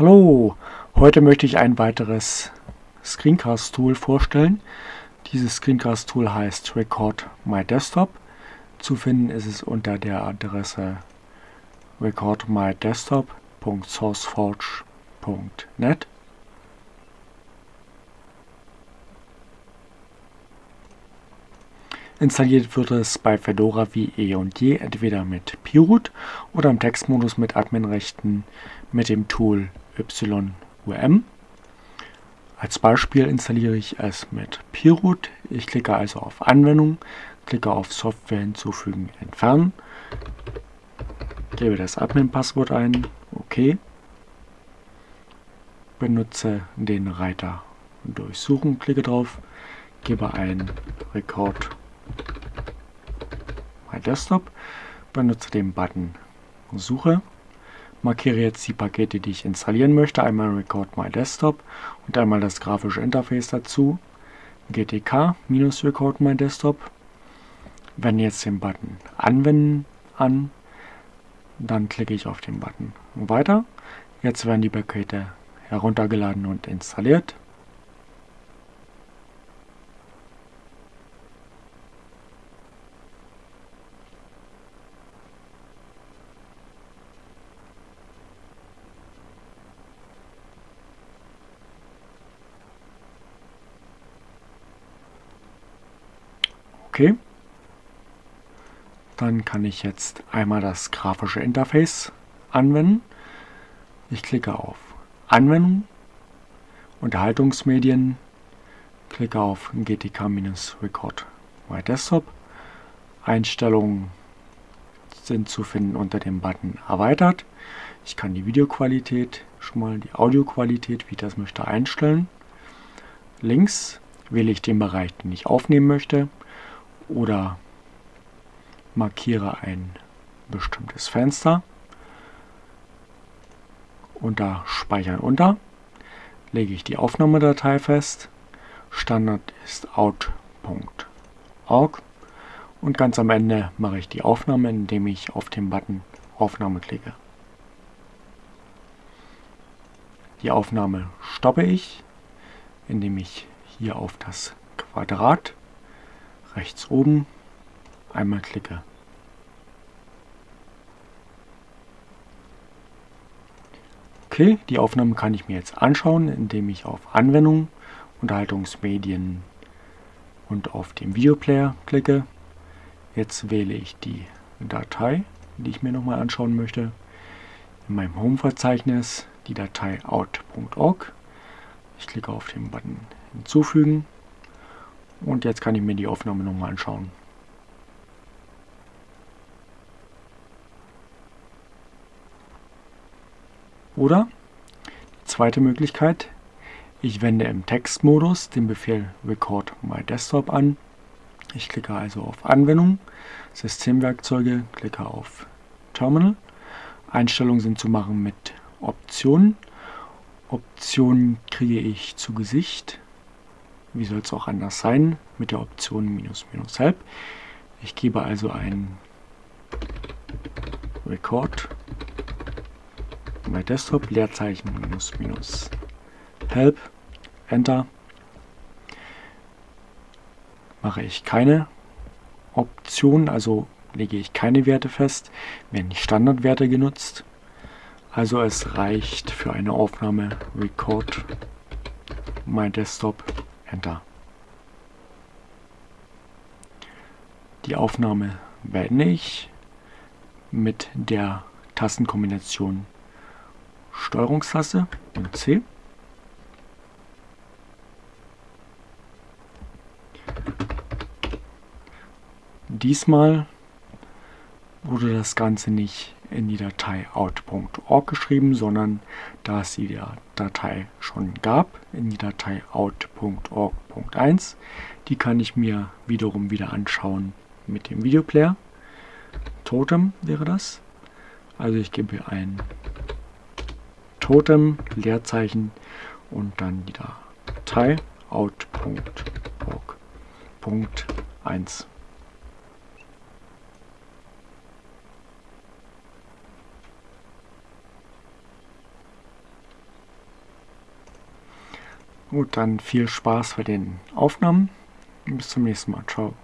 Hallo, heute möchte ich ein weiteres Screencast-Tool vorstellen. Dieses Screencast-Tool heißt Record My Desktop. Zu finden ist es unter der Adresse recordmydesktop.sourceforge.net. Installiert wird es bei Fedora wie eh und je entweder mit Pirut oder im Textmodus mit Adminrechten mit dem Tool YUM. Als Beispiel installiere ich es mit Pirut. Ich klicke also auf Anwendung, klicke auf Software hinzufügen, entfernen, gebe das Admin-Passwort ein, OK, benutze den Reiter Durchsuchen, klicke drauf, gebe ein Record My Desktop, benutze den Button Suche, markiere jetzt die Pakete, die ich installieren möchte, einmal Record My Desktop und einmal das grafische Interface dazu, GTK-Record My Desktop, wende jetzt den Button Anwenden an, dann klicke ich auf den Button Weiter. Jetzt werden die Pakete heruntergeladen und installiert. Okay. Dann kann ich jetzt einmal das grafische Interface anwenden. Ich klicke auf Anwendung, Unterhaltungsmedien, klicke auf GTK-Record My Desktop. Einstellungen sind zu finden unter dem Button Erweitert. Ich kann die Videoqualität, schon mal die Audioqualität, wie ich das möchte, einstellen. Links wähle ich den Bereich, den ich aufnehmen möchte oder markiere ein bestimmtes Fenster. Unter Speichern unter lege ich die Aufnahmedatei fest. Standard ist out.org und ganz am Ende mache ich die Aufnahme, indem ich auf den Button Aufnahme klicke. Die Aufnahme stoppe ich, indem ich hier auf das Quadrat rechts oben einmal klicke. Okay, die Aufnahme kann ich mir jetzt anschauen, indem ich auf Anwendung, Unterhaltungsmedien und auf den Videoplayer klicke. Jetzt wähle ich die Datei, die ich mir nochmal anschauen möchte. In meinem Home-Verzeichnis die Datei out.org. Ich klicke auf den Button Hinzufügen und jetzt kann ich mir die Aufnahme nochmal anschauen. Oder die zweite Möglichkeit, ich wende im Textmodus den Befehl Record My Desktop an. Ich klicke also auf Anwendung, Systemwerkzeuge, klicke auf Terminal. Einstellungen sind zu machen mit Optionen. Optionen kriege ich zu Gesicht wie soll es auch anders sein, mit der Option minus minus help. Ich gebe also ein Record My Desktop Leerzeichen minus minus help Enter. Mache ich keine Option, also lege ich keine Werte fest, werden die Standardwerte genutzt. Also es reicht für eine Aufnahme Record My Desktop Enter. Die Aufnahme beende ich mit der Tastenkombination Steuerungstaste und C. Diesmal wurde das Ganze nicht in die Datei out.org geschrieben, sondern da es die Datei schon gab, in die Datei out.org.1. Die kann ich mir wiederum wieder anschauen mit dem Videoplayer. Totem wäre das. Also ich gebe ein Totem, Leerzeichen und dann die Datei out.org.1. Gut, dann viel Spaß bei den Aufnahmen. Bis zum nächsten Mal. Ciao.